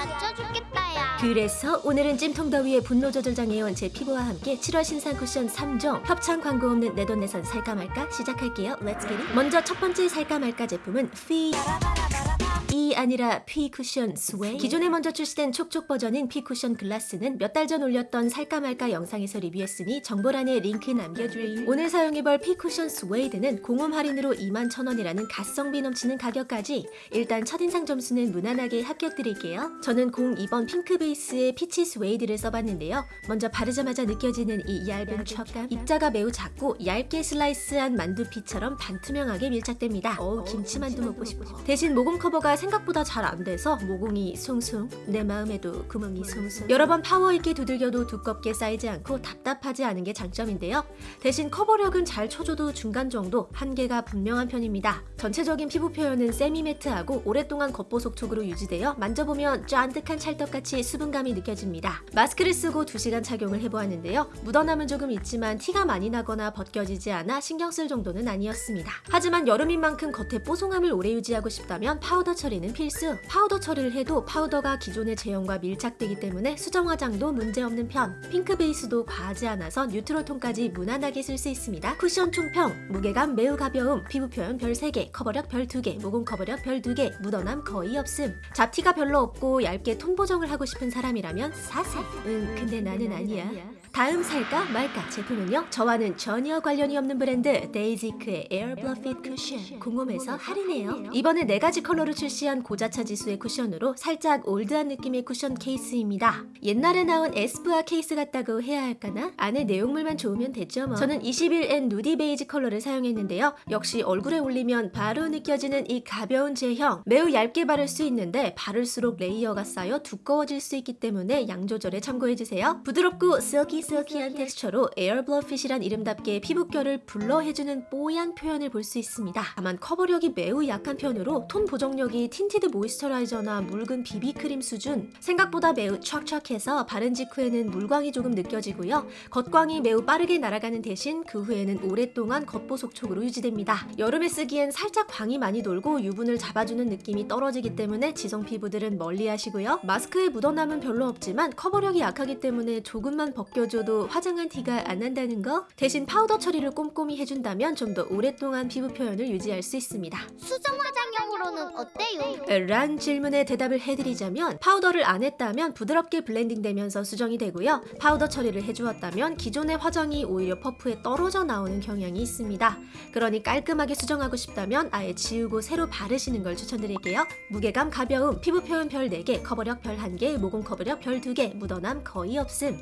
아짜 죽겠다 야 그래서 오늘은 찜통더위에 분노 조절 장애온 제 피부와 함께 7월 신상 쿠션 3종 협찬 광고 없는 내 돈 내산 살까 말까 시작할게요. Get it. 먼저 첫 번째 살까 말까 제품은 피... 이 아니라 퓌 쿠션 스웨이드. 기존에 먼저 출시된 촉촉 버전인 퓌 쿠션 글라스는 몇 달 전 올렸던 살까 말까 영상에서 리뷰했으니 정보란에 링크 남겨드림 오늘 사용해볼 퓌 쿠션 스웨이드는 공홈 할인으로 21,000원이라는 가성비 넘치는 가격까지 일단 첫인상 점수는 무난하게 합격드릴게요. 저는 02번 핑크 베이스의 피치 스웨이드를 써봤는데요. 먼저 바르자마자 느껴지는 이 얇은 촉감. 입자가 매우 작고 얇게 슬라이스한 만두피처럼 반투명하게 밀착됩니다. 어우 김치만두 먹고 싶어. 대신 모공 커버가 생각보다 잘 안 돼서 모공이 숭숭 내 마음에도 구멍이 숭숭. 여러 번 파워 있게 두들겨도 두껍게 쌓이지 않고 답답하지 않은 게 장점인데요. 대신 커버력은 잘 쳐줘도 중간 정도 한계가 분명한 편입니다. 전체적인 피부 표현은 semi matte하고 오랫동안 겉보속촉으로 유지되어 만져보면 쫀득한 찰떡같이 수분감이 느껴집니다. 마스크를 쓰고 2시간 착용을 해보았는데요. 묻어남은 조금 있지만 티가 많이 나거나 벗겨지지 않아 신경 쓸 정도는 아니었습니다. 하지만 여름인 만큼 겉에 뽀송함을 오래 유지하고 싶다면 파우더 처리는 필수. 파우더 처리를 해도 파우더가 기존의 제형과 밀착되기 때문에 수정 화장도 문제없는 편. 핑크 베이스도 과하지 않아서 neutral 톤까지 무난하게 쓸 수 있습니다. 쿠션 총평 무게감 매우 가벼움 피부 표현 별 3개 커버력 별 2개 모공 커버력 별 2개 묻어남 거의 없음. 잡티가 별로 없고 얇게 톤 보정을 하고 싶은 사람이라면 사살 응 근데 나는 아니야 다음 살까 말까 제품은요 저와는 전혀 관련이 없는 브랜드 데이지크의 에어 블러핏 쿠션 공홈에서 할인해요. 이번에 4가지 컬러로 출시한 고자차 지수의 쿠션으로 살짝 올드한 느낌의 쿠션 케이스입니다. 옛날에 나온 에스쁘아 케이스 같다고 해야 할까나? 안에 내용물만 좋으면 됐죠 뭐. 저는 21N nudie beige 컬러를 사용했는데요. 역시 얼굴에 올리면 바로 느껴지는 이 가벼운 제형. 매우 얇게 바를 수 있는데 바를수록 layer가 쌓여 두꺼워질 수 있기 때문에 양 조절에 참고해주세요. 부드럽고 silky한 텍스처로 에어블러핏이란 이름답게 피부결을 blur해주는 뽀얀 표현을 볼 수 있습니다. 다만 커버력이 매우 약한 편으로 톤 보정력이 tinted moisturizer나 묽은 비비크림 수준 생각보다 매우 촥촥해서 바른 직후에는 물광이 조금 느껴지고요. 겉광이 매우 빠르게 날아가는 대신 그 후에는 오랫동안 겉보속촉으로 유지됩니다. 여름에 쓰기엔 살짝 광이 많이 돌고 유분을 잡아주는 느낌이 떨어지기 때문에 지성 피부들은 멀리 하시고요. 마스크에 묻어남은 별로 없지만 커버력이 약하기 때문에 조금만 벗겨 줘도 화장한 티가 안 난다는 거? 대신 파우더 처리를 꼼꼼히 해준다면 좀 더 오랫동안 피부 표현을 유지할 수 있습니다. 수정 화장용으로는 어때요? 란 질문에 대답을 해드리자면 파우더를 안 했다면 부드럽게 blending 되면서 수정이 되고요. 파우더 처리를 해주었다면 기존의 화장이 오히려 퍼프에 떨어져 나오는 경향이 있습니다. 그러니 깔끔하게 수정하고 싶다면 아예 지우고 새로 바르시는 걸 추천드릴게요. 무게감 가벼움, 피부 표현 별 4개, 커버력 별 1개, 모공 커버력 별 2개, 묻어남 거의 없음.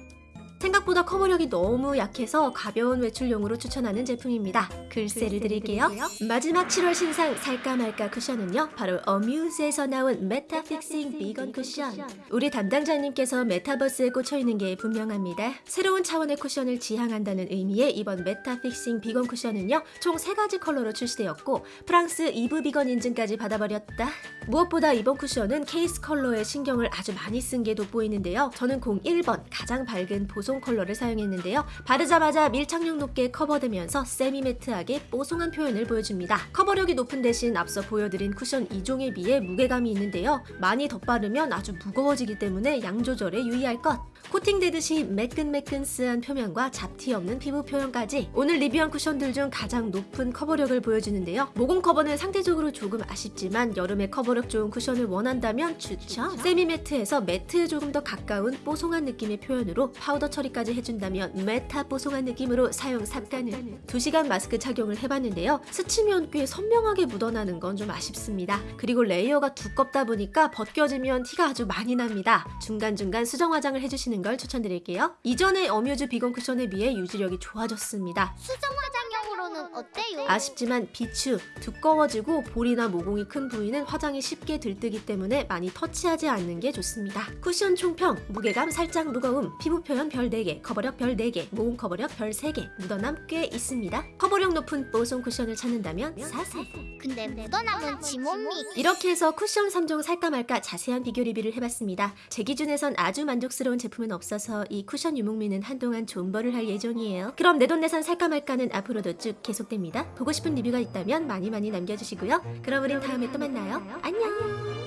생각보다 커버력이 너무 약해서 가벼운 외출용으로 추천하는 제품입니다. 글쎄를 드릴게요. 마지막 7월 신상 살까 말까 쿠션은요. 바로 어뮤즈에서 나온 메타픽싱 비건 쿠션. 우리 담당자님께서 메타버스에 꽂혀있는 게 분명합니다. 새로운 차원의 쿠션을 지향한다는 의미의 이번 메타픽싱 비건 쿠션은요. 총 3가지 컬러로 출시되었고 프랑스 이브 비건 인증까지 받아버렸다. 무엇보다 이번 쿠션은 케이스 컬러에 신경을 아주 많이 쓴 게 돋보이는데요. 저는 01번 가장 밝은 보송 컬러를 사용했는데요. 바르자마자 밀착력 높게 커버되면서 semi-matte하게 뽀송한 표현을 보여줍니다. 커버력이 높은 대신 앞서 보여드린 쿠션 2종에 비해 무게감이 있는데요. 많이 덧바르면 아주 무거워지기 때문에 양 조절에 유의할 것. 코팅되듯이 매끈매끈스한 표면과 잡티 없는 피부 표현까지 오늘 리뷰한 쿠션들 중 가장 높은 커버력을 보여주는데요. 모공 커버는 상대적으로 조금 아쉽지만 여름에 커버력 좋은 쿠션을 원한다면 추천! semi-matte에서 matte에 조금 더 가까운 뽀송한 느낌의 표현으로 파우더 처리까지 해준다면 메타 뽀송한 느낌으로 사용 쌉가능 2시간 마스크 착용을 해봤는데요. 스치면 꽤 선명하게 묻어나는 건 좀 아쉽습니다. 그리고 레이어가 두껍다 보니까 벗겨지면 티가 아주 많이 납니다. 중간중간 수정 화장을 해주시는 걸 추천드릴게요. 이전의 어뮤즈 비건 쿠션에 비해 유지력이 좋아졌습니다. 수정 화장용으로는 어때요? 아쉽지만 비추, 두꺼워지고 볼이나 모공이 큰 부위는 화장이 쉽게 들뜨기 때문에 많이 터치하지 않는 게 좋습니다. 쿠션 총평, 무게감 살짝 무거움, 피부 표현 별 4개, 커버력 별 4개, 모공 커버력 별 3개, 묻어남 꽤 있습니다. 커버력 높은 뽀송 쿠션을 찾는다면 사세! 근데 묻어남은 지몸미 이렇게 해서 쿠션 3종 살까 말까 자세한 비교 리뷰를 해봤습니다. 제 기준에선 아주 만족스러운 제품은 없어서 이 쿠션 유목민은 한동안 존버를 할 예정이에요. 그럼 내돈내산 살까 말까는 앞으로도 쭉 계속 됩니다. 보고 싶은 리뷰가 있다면 많이 많이 남겨주시고요. 그럼 우린 다음에 또 만나요. 안녕!